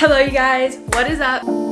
Hello you guys, what is up?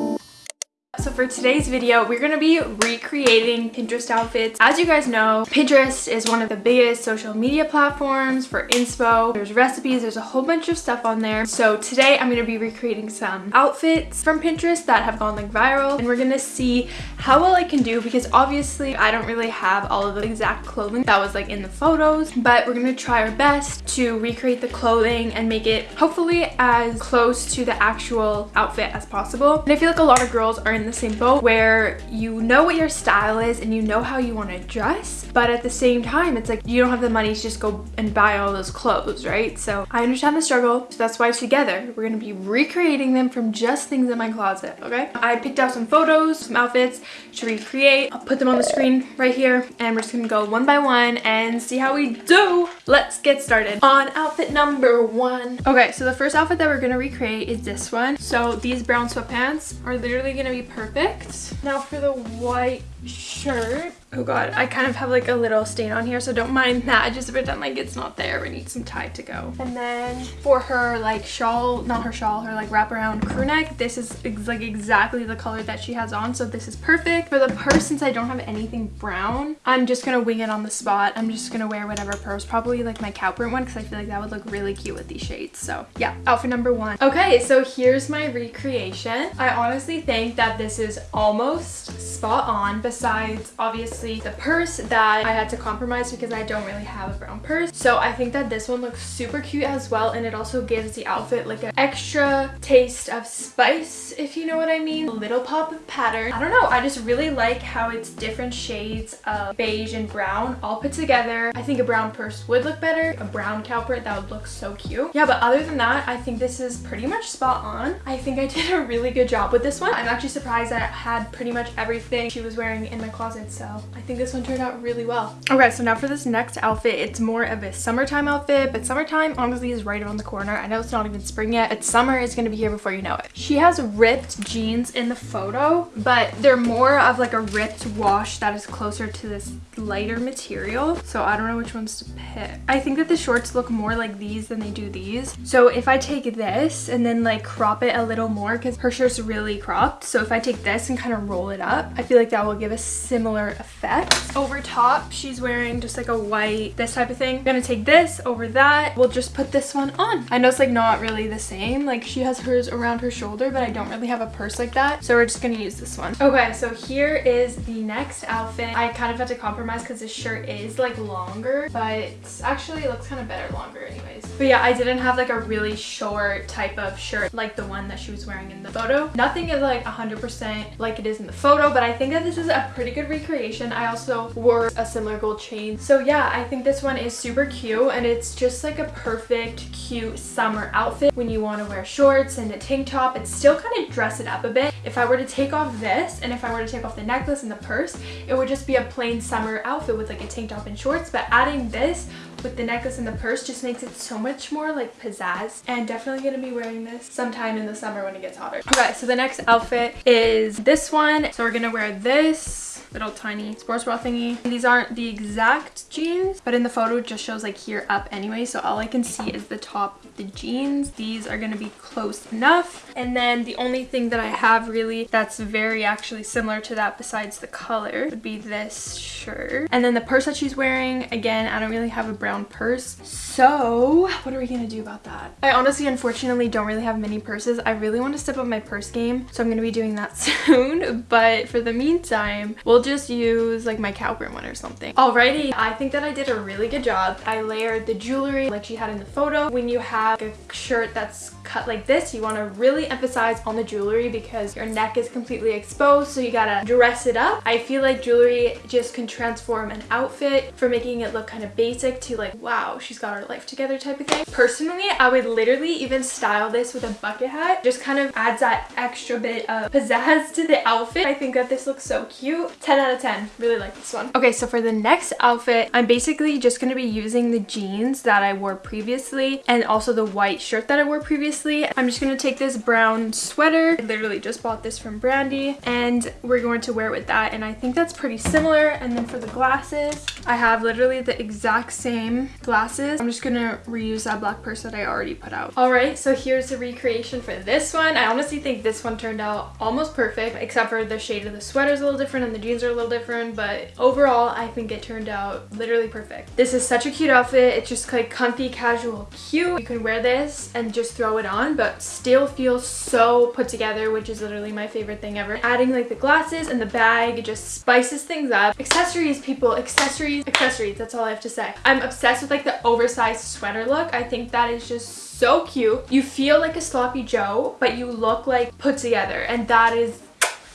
So for today's video, we're going to be recreating Pinterest outfits. As you guys know, Pinterest is one of the biggest social media platforms for inspo. There's recipes, there's a whole bunch of stuff on there. So today I'm going to be recreating some outfits from Pinterest that have gone like viral and we're going to see how well I can do because obviously I don't really have all of the exact clothing that was like in the photos, but we're going to try our best to recreate the clothing and make it hopefully as close to the actual outfit as possible. And I feel like a lot of girls are in the boat where you know what your style is and you know how you want to dress but at the same time it's like you don't have the money to just go and buy all those clothes right? So I understand the struggle so that's why together we're gonna be recreating them from just things in my closet okay? I picked out some photos some outfits to recreate. I'll put them on the screen right here and we're just gonna go one by one and see how we do let's get started on outfit number one okay so the first outfit that we're gonna recreate is this one so these brown sweatpants are literally gonna be perfect. Now for the white shirt. Oh god, I kind of have like a little stain on here, so don't mind that. Just pretend like it's not there. We need some tie to go. And then for her like shawl, not her shawl, her like wraparound crew neck, this is ex like exactly the color that she has on, so this is perfect. For the purse, since I don't have anything brown, I'm just gonna wing it on the spot. I'm just gonna wear whatever purse, probably like my cow print one, because I feel like that would look really cute with these shades. So yeah, outfit number one. Okay, so here's my recreation. I honestly think that this is almost spot on, besides obviously the purse that I had to compromise because I don't really have a brown purse. So I think that this one looks super cute as well and it also gives the outfit like an extra taste of spice if you know what I mean. A little pop of pattern. I don't know, I just really like how it's different shades of beige and brown all put together. I think a brown purse would look better. A brown cow print that would look so cute. Yeah, but other than that, I think this is pretty much spot on. I think I did a really good job with this one. I'm actually surprised that I had pretty much everything she was wearing in my closet so I think this one turned out really well. Okay so now for this next outfit it's more of a summertime outfit but summertime honestly is right around the corner. I know it's not even spring yet but summer is going to be here before you know it. She has ripped jeans in the photo but they're more of like a ripped wash that is closer to this lighter material so I don't know which ones to pick. I think that the shorts look more like these than they do these so if I take this and then like crop it a little more because her shirt's really cropped so if I take this and kind of roll it up I feel like that will give a similar effect. Over top, she's wearing just like a white, this type of thing. I'm gonna take this over that. We'll just put this one on. I know it's like not really the same. Like she has hers around her shoulder, but I don't really have a purse like that. So we're just gonna use this one. Okay, so here is the next outfit. I kind of had to compromise because this shirt is like longer, but actually it looks kind of better longer anyways. But yeah, I didn't have like a really short type of shirt like the one that she was wearing in the photo. Nothing is like 100% like it is in the photo, but I think that this is a pretty good recreation. I also wore a similar gold chain. So yeah, I think this one is super cute and it's just like a perfect, cute summer outfit when you want to wear shorts and a tank top and still kind of dress it up a bit. If I were to take off this and if I were to take off the necklace and the purse, it would just be a plain summer outfit with like a tank top and shorts. But adding this with the necklace and the purse just makes it so much more like pizzazz and definitely gonna be wearing this sometime in the summer when it gets hotter okay so the next outfit is this one so we're gonna wear this little tiny sports bra thingy. These aren't the exact jeans, but in the photo it just shows like here up anyway. So all I can see is the top of the jeans. These are going to be close enough. And then the only thing that I have really that's very actually similar to that besides the color would be this shirt. And then the purse that she's wearing, again, I don't really have a brown purse. So what are we going to do about that? I honestly, unfortunately, don't really have many purses. I really want to step up my purse game. So I'm going to be doing that soon. But for the meantime, we'll We'll just use like my cow one or something. Alrighty, I think that I did a really good job. I layered the jewelry like she had in the photo. When you have a shirt that's cut like this, you want to really emphasize on the jewelry because your neck is completely exposed, so you gotta dress it up. I feel like jewelry just can transform an outfit from making it look kind of basic to like, wow, she's got her life together type of thing. Personally, I would literally even style this with a bucket hat. Just kind of adds that extra bit of pizzazz to the outfit. I think that this looks so cute 10 out of 10. Really like this one. Okay, so for the next outfit, I'm basically just to be using the jeans that I wore previously and also the white shirt that I wore previously. I'm just going to take this brown sweater. I literally just bought this from Brandy and we're going to wear it with that and I think that's pretty similar. And then for the glasses, I have literally the exact same glasses. I'm just going to reuse that black purse that I already put out. All right, so here's the recreation for this one. I honestly think this one turned out almost perfect except for the shade of the sweater is a little different and the jeans are a little different but overall I think it turned out literally perfect. This is such a cute outfit. It's just like comfy, casual, cute. You can wear this and just throw it on but still feels so put together which is literally my favorite thing ever. Adding like the glasses and the bag just spices things up. Accessories people, accessories, accessories. That's all I have to say. I'm obsessed with like the oversized sweater look. I think that is just so cute. You feel like a sloppy Joe, but you look like put together and that is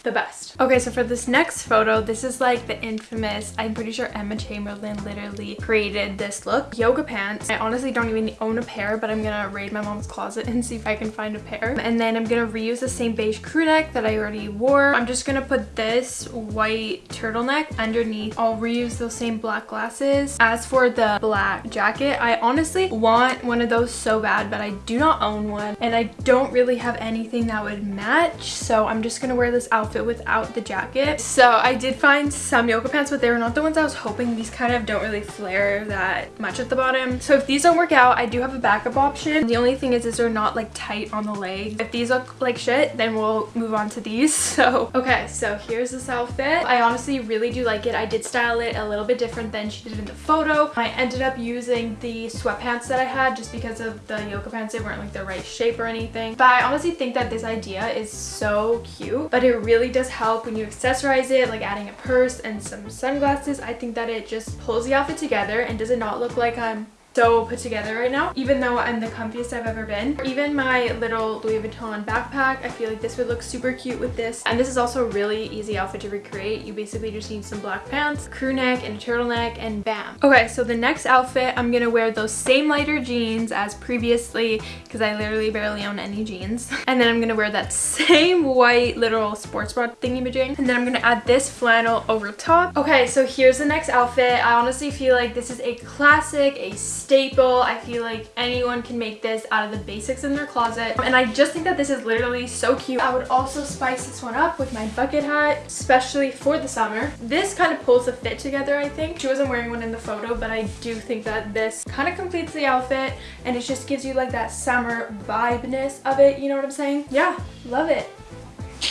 the best. Okay, so for this next photo, this is like the infamous, I'm pretty sure Emma Chamberlain literally created this look. Yoga pants. I honestly don't even own a pair, but I'm gonna raid my mom's closet and see if I can find a pair. And then I'm gonna reuse the same beige crew neck that I already wore. I'm just gonna put this white turtleneck underneath. I'll reuse those same black glasses. As for the black jacket, I honestly want one of those so bad, but I do not own one. And I don't really have anything that would match. So I'm just gonna wear this outfit outfit without the jacket. So I did find some yoga pants, but they were not the ones I was hoping. These kind of don't really flare that much at the bottom. So if these don't work out, I do have a backup option. The only thing is, is they're not like tight on the leg. If these look like shit, then we'll move on to these. So, okay, so here's this outfit. I honestly really do like it. I did style it a little bit different than she did in the photo. I ended up using the sweatpants that I had just because of the yoga pants. They weren't like the right shape or anything. But I honestly think that this idea is so cute, but it really really does help when you accessorize it, like adding a purse and some sunglasses. I think that it just pulls the outfit together and does it not look like I'm so put together right now. Even though I'm the comfiest I've ever been even my little Louis Vuitton backpack I feel like this would look super cute with this. And this is also a really easy outfit to recreate. You basically just need some black pants crew neck and a turtleneck and bam. Okay so the next outfit I'm gonna wear those same lighter jeans as previously because I literally barely own any jeans. And then I'm gonna wear that same white little sports bra thingy majing and then I'm gonna add this flannel over top. Okay so here's the next outfit. I honestly feel like this is a classic a staple. I feel like anyone can make this out of the basics in their closet. And I just think that this is literally so cute. I would also spice this one up with my bucket hat, especially for the summer. This kind of pulls the fit together, I think. She wasn't wearing one in the photo, but I do think that this kind of completes the outfit and it just gives you like that summer vibeness of it. You know what I'm saying? Yeah, love it.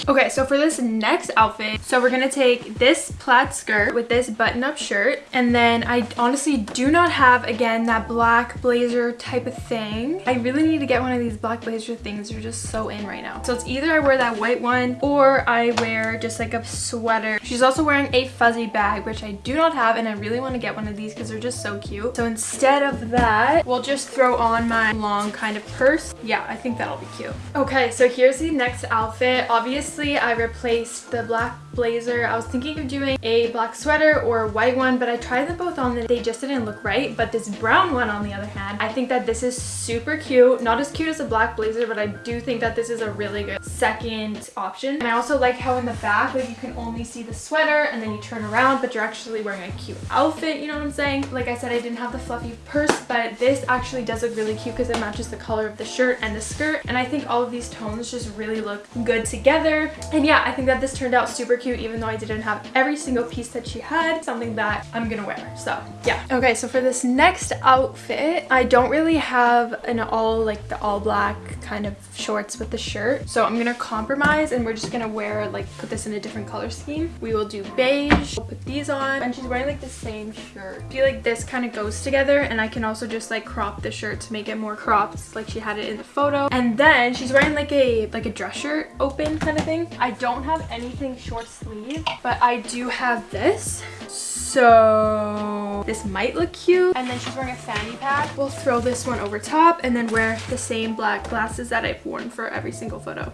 Okay, so for this next outfit, so we're gonna take this plaid skirt with this button-up shirt, and then I honestly do not have, again, that black blazer type of thing. I really need to get one of these black blazer things. They're just so in right now. So it's either I wear that white one, or I wear just like a sweater. She's also wearing a fuzzy bag, which I do not have, and I really want to get one of these because they're just so cute. So instead of that, we'll just throw on my long kind of purse. Yeah, I think that'll be cute. Okay, so here's the next outfit. Obviously, Obviously, I replaced the black blazer. I was thinking of doing a black sweater or a white one, but I tried them both on and they just didn't look right. But this brown one, on the other hand, I think that this is super cute. Not as cute as a black blazer, but I do think that this is a really good second option. And I also like how in the back, like you can only see the sweater and then you turn around, but you're actually wearing a cute outfit, you know what I'm saying? Like I said, I didn't have the fluffy purse, but this actually does look really cute because it matches the color of the shirt and the skirt. And I think all of these tones just really look good together. And yeah, I think that this turned out super cute even though I didn't have every single piece that she had, something that I'm gonna wear. So yeah. Okay, so for this next outfit, I don't really have an all like the all black kind of shorts with the shirt. So I'm gonna compromise and we're just gonna wear like put this in a different color scheme. We will do beige, we'll put these on and she's wearing like the same shirt. I feel like this kind of goes together and I can also just like crop the shirt to make it more cropped like she had it in the photo. And then she's wearing like a like a dress shirt open kind of thing. I don't have anything short sleeve but I do have this. So this might look cute. And then she's wearing a fanny pack. We'll throw this one over top and then wear the same black glasses that I've worn for every single photo.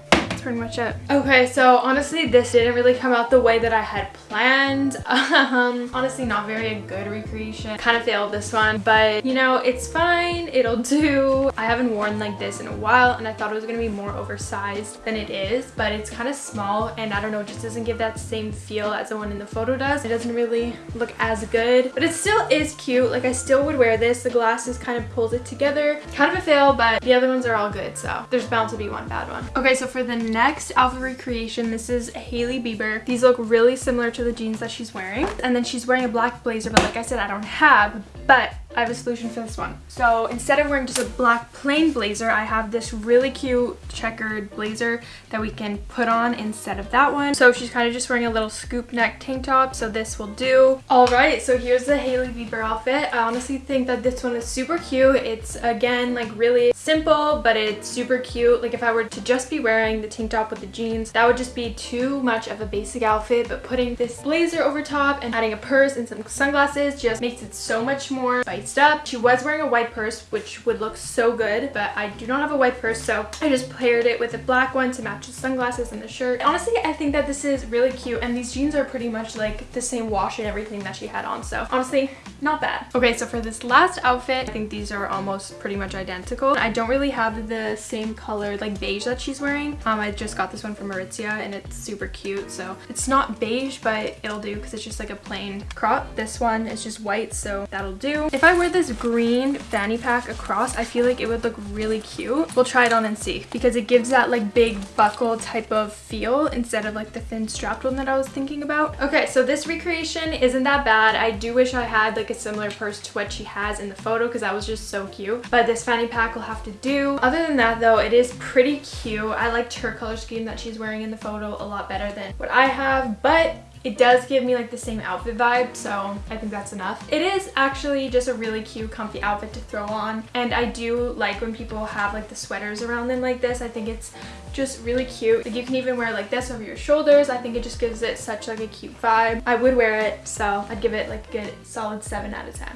Pretty much it. Okay, so honestly, this didn't really come out the way that I had planned. Um, honestly, not very a good recreation. Kind of failed this one, but you know, it's fine. It'll do. I haven't worn like this in a while and I thought it was gonna be more oversized than it is, but it's kind of small and I don't know, it just doesn't give that same feel as the one in the photo does. It doesn't really look as good, but it still is cute. Like I still would wear this. The glasses kind of pulls it together. Kind of a fail, but the other ones are all good, so there's bound to be one bad one. Okay, so for the next outfit recreation, this is Hailey Bieber. These look really similar to the jeans that she's wearing. And then she's wearing a black blazer, but like I said, I don't have, but I have a solution for this one. So instead of wearing just a black plain blazer, I have this really cute checkered blazer that we can put on instead of that one. So she's kind of just wearing a little scoop neck tank top, so this will do. All right, so here's the Hailey Bieber outfit. I honestly think that this one is super cute. It's again like really simple, but it's super cute. Like if I were to just be wearing the tank top with the jeans, that would just be too much of a basic outfit, but putting this blazer over top and adding a purse and some sunglasses just makes it so much more up. She was wearing a white purse, which would look so good, but I do not have a white purse, so I just paired it with a black one to match the sunglasses and the shirt. Honestly, I think that this is really cute, and these jeans are pretty much like the same wash and everything that she had on, so honestly, not bad. Okay, so for this last outfit, I think these are almost pretty much identical. I don't really have the same color, like beige that she's wearing. Um, I just got this one from Aritzia, and it's super cute, so it's not beige, but it'll do because it's just like a plain crop. This one is just white, so that'll do. If I wear this green fanny pack across, I feel like it would look really cute. We'll try it on and see because it gives that like big buckle type of feel instead of like the thin strapped one that I was thinking about. Okay, so this recreation isn't that bad. I do wish I had like a similar purse to what she has in the photo because that was just so cute. But this fanny pack will have to do. Other than that though, it is pretty cute. I liked her color scheme that she's wearing in the photo a lot better than what I have, but it does give me like the same outfit vibe, so I think that's enough. It is actually just a really cute, comfy outfit to throw on, and I do like when people have like the sweaters around them like this. I think it's just really cute. Like you can even wear like this over your shoulders. I think it just gives it such like a cute vibe. I would wear it, so I'd give it like a good solid 7 out of 10.